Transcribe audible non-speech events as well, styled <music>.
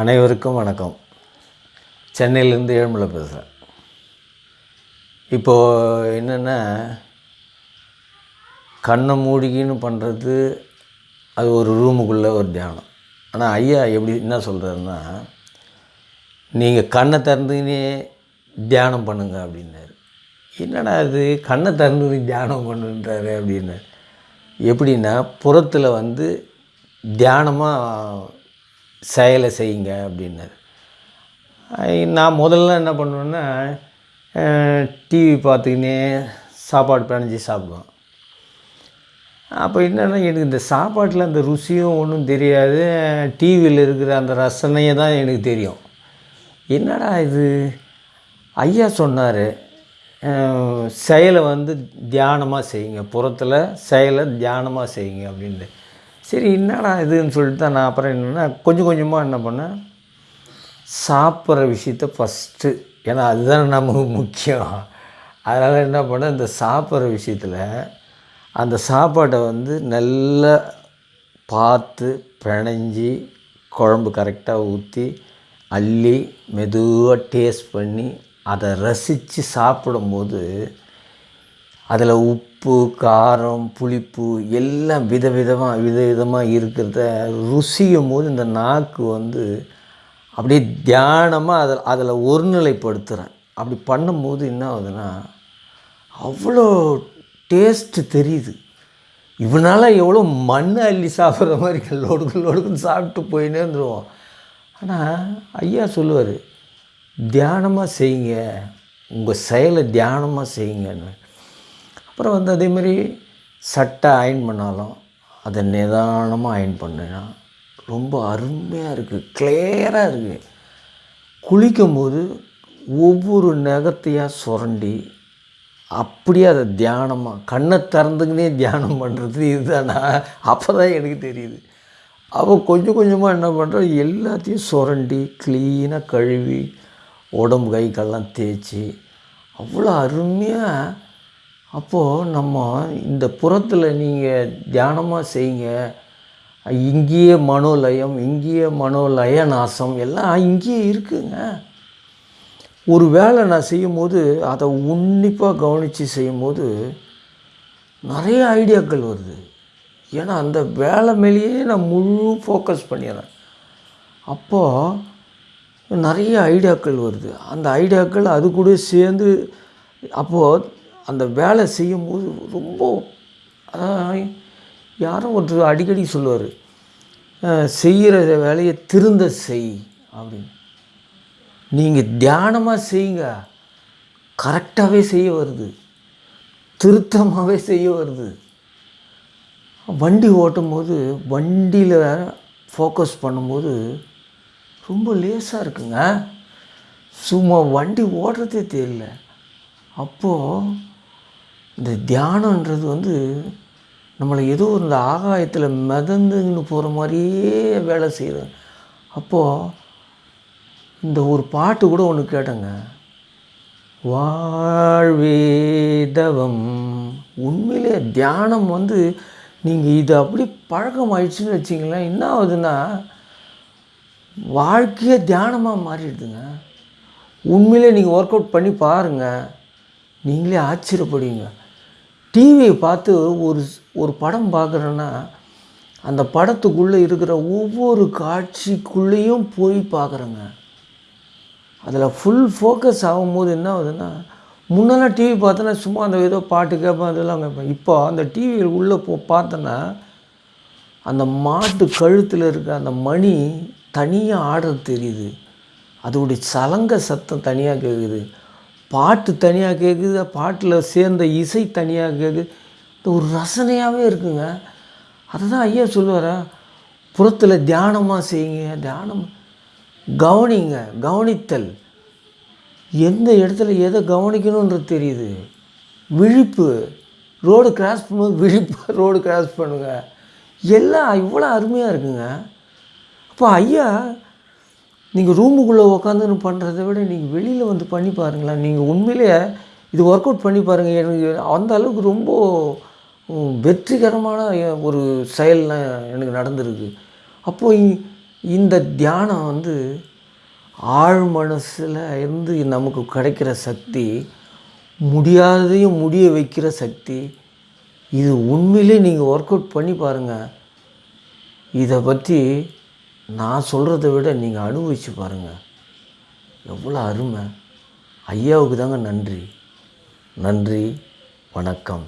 அனைவருக்கும் வணக்கம். சென்னையிலேருந்து ஏழ்மலை பேசுகிறேன் இப்போது என்னென்னா கண்ணை மூடிக்கின்னு பண்ணுறது அது ஒரு ரூமுக்குள்ளே ஒரு தியானம். ஆனால் ஐயா எப்படி என்ன சொல்கிறாருன்னா நீங்கள் கண்ணை திறந்துக்கினே தியானம் பண்ணுங்க அப்படின்னாரு. என்னடா இது? கண்ணை திறந்து தியானம் பண்ணுன்றாரு அப்படின்னாரு. எப்படின்னா புறத்தில் வந்து தியானமாக செயலை செய்யுங்க அப்படின்னாரு. நான் முதல்ல என்ன பண்ணுவேன்னா டிவி பார்த்துக்கினே சாப்பாடு பிணைஞ்சி சாப்பிடுவேன். அப்போ என்னென்னா எனக்கு இந்த சாப்பாட்டில் அந்த ருசியும் ஒன்றும் தெரியாது. டிவியில் இருக்கிற அந்த ரசனையை தான் எனக்கு தெரியும். என்னடா இது? ஐயா சொன்னார் செயலை வந்து தியானமாக செய்யுங்க. புறத்தில் செயலை தியானமாக செய்யுங்க அப்படின்ட்டு. சரி என்னடா இதுன்னு சொல்லிட்டு தான் நான் அப்புறம் என்னென்னா கொஞ்சம் கொஞ்சமாக என்ன பண்ணேன்? சாப்பிட்ற விஷயத்த ஃபஸ்ட்டு ஏன்னா அதுதான் நமக்கு முக்கியம். அதனால் என்ன பண்ணேன்? இந்த சாப்பிட்ற விஷயத்தில் அந்த சாப்பாட்டை வந்து நல்லா பார்த்து பிணைஞ்சி குழம்பு கரெக்டாக ஊற்றி அள்ளி மெதுவாக டேஸ்ட் பண்ணி அதை ரசித்து சாப்பிடும்போது அதில் உப்பு காரம் புளிப்பு எல்லாம் விதவிதமாக விதவிதமாக இருக்கிறத ருசியும் போது இந்த நாக்கு வந்து அப்படியே தியானமாக அதில் அதில் ஒருநிலைப்படுத்துகிறேன் அப்படி பண்ணும்போது என்ன ஆகுதுன்னா அவ்வளோ டேஸ்ட்டு தெரியுது. இவனால் எவ்வளோ மண் அள்ளி சாப்பிட்ற மாதிரி லொடுக்கு லொடுக்குன்னு சாப்பிட்டு போயின்னே இருந்துருவோம். ஆனால் ஐயா சொல்லுவார் தியானமாக செய்யுங்க உங்கள் செயலை தியானமாக செய்யுங்கன்னு. அப்புறம் வந்து அதே மாதிரி சட்டை அயன் பண்ணாலும் அதை நிதானமாக அயன் பண்ணினா ரொம்ப அருமையாக இருக்குது கிளியராக இருக்குது குளிக்கும்போது ஒவ்வொரு நகத்தையாக சுரண்டி அப்படியே அதை தியானமாக கண்ணை திறந்துக்கினே தியானம் பண்ணுறது இதுதானா? அப்போ தான் எனக்கு தெரியுது. அப்போ கொஞ்சம் கொஞ்சமாக என்ன பண்ணுறோம் எல்லாத்தையும் சுரண்டி க்ளீனாக கழுவி உடம்பு கை கால்லாம் தேய்ச்சி அவ்வளோ அருமையாக அப்போது நம்ம இந்த புறத்தில் நீங்கள் தியானமாக செய்யுங்க. இங்கேயே மனோலயம் இங்கேயே மனோலய நாசம் எல்லாம் இங்கேயே இருக்குங்க. ஒரு வேலை நான் செய்யும்போது அதை உன்னிப்பாக கவனித்து செய்யும்போது நிறைய ஐடியாக்கள் வருது. ஏன்னா அந்த வேலை மேலேயே நான் முழு ஃபோக்கஸ் பண்ணிடுறேன். அப்போது நிறைய ஐடியாக்கள் வருது. அந்த ஐடியாக்கள் அது கூட சேர்ந்து அப்போது அந்த வேலை செய்யும்போது ரொம்ப அதான் யாரும் ஒருத்தர் அடிக்கடி சொல்லுவார் செய்கிற வேலையை திருந்த செய் அப்படின்னு. நீங்கள் தியானமாக செய்யுங்க. கரெக்டாகவே செய்ய வருது. திருத்தமாகவே செய்ய வருது. வண்டி ஓட்டும் போது வண்டியில் ஃபோக்கஸ் பண்ணும்போது ரொம்ப லேசாக இருக்குங்க. சும்மா வண்டி ஓடுறதே தெரியல. அப்போது இந்த தியானன்றது வந்து நம்மளை ஏதோ இந்த ஆகாயத்தில் மிதந்துன்னு போகிற மாதிரியே வேலை செய்கிறோம் அப்போது இந்த ஒரு பாட்டு கூட ஒன்று கேட்டேங்க. வாழ்வேதவம் உண்மையிலே தியானம் வந்து நீங்கள் இது அப்படி பழக்கம் ஆயிடுச்சுன்னு வச்சிங்களேன் என்ன ஆகுதுன்னா வாழ்க்கையே தியானமாக மாறிடுதுங்க. உண்மையிலே நீங்கள் ஒர்க் அவுட் பண்ணி பாருங்கள் நீங்களே ஆச்சரியப்படுவீங்க. டிவியை பார்த்து ஒரு ஒரு படம் பார்க்குறேன்னா அந்த படத்துக்குள்ளே இருக்கிற ஒவ்வொரு காட்சிக்குள்ளேயும் போய் பார்க்குறேங்க. அதில் ஃபுல் ஃபோக்கஸ் ஆகும்போது என்ன ஆகுதுன்னா முன்னெல்லாம் டிவி பார்த்தோன்னா சும்மா அந்த ஏதோ பாட்டு கேட்பேன் அதெல்லாம் கேட்பேன். இப்போ அந்த டிவியில் உள்ளே போ பார்த்தோன்னா அந்த மாட்டு கழுத்தில் இருக்க அந்த மணி தனியாக ஆடுறது தெரியுது. அதோடைய சலங்க சத்தம் தனியாக கேட்குது பாட்டு தனியாக கேட்குது பாட்டில் சேர்ந்த இசை தனியாக கேட்குது இது ஒரு ரசனையாகவே இருக்குங்க. அதை தான் ஐயா சொல்லுவாரா புறத்தில் தியானமாக செய்யுங்க தியானம் கவனிங்க கவனித்தல். எந்த இடத்துல எதை கவனிக்கணுன்றது தெரியுது. விழிப்பு. ரோடு கிராஸ் பண்ணும்போது விழிப்பு <laughs> ரோடு கிராஸ் பண்ணுங்க. எல்லாம் இவ்வளோ அருமையாக இருக்குங்க. அப்போ ஐயா நீங்கள் ரூமுக்குள்ளே உக்காந்துன்னு பண்ணுறதை விட நீங்கள் வெளியில் வந்து பண்ணி பாருங்களேன். நீங்கள் உண்மையிலேயே இது ஒர்க் அவுட் பண்ணி பாருங்கள் எனக்கு அந்த அளவுக்கு ரொம்ப வெற்றிகரமான ஒரு செயல்லாம் எனக்கு நடந்திருக்கு. அப்போது இந்த தியானம் வந்து ஆழ் மனசில் இருந்து நமக்கு கிடைக்கிற சக்தி முடியாததையும் முடிய வைக்கிற சக்தி இது உண்மையிலே நீங்கள் ஒர்க் அவுட் பண்ணி பாருங்கள் இதை பற்றி நான் சொல்கிறத விட நீங்கள் அனுபவித்து பாருங்கள் எவ்வளோ அருமை. ஐயாவுக்கு தாங்க நன்றி. நன்றி. வணக்கம்.